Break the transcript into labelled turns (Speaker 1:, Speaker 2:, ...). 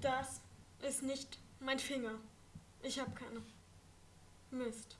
Speaker 1: Das ist nicht mein Finger. Ich hab keine. Mist.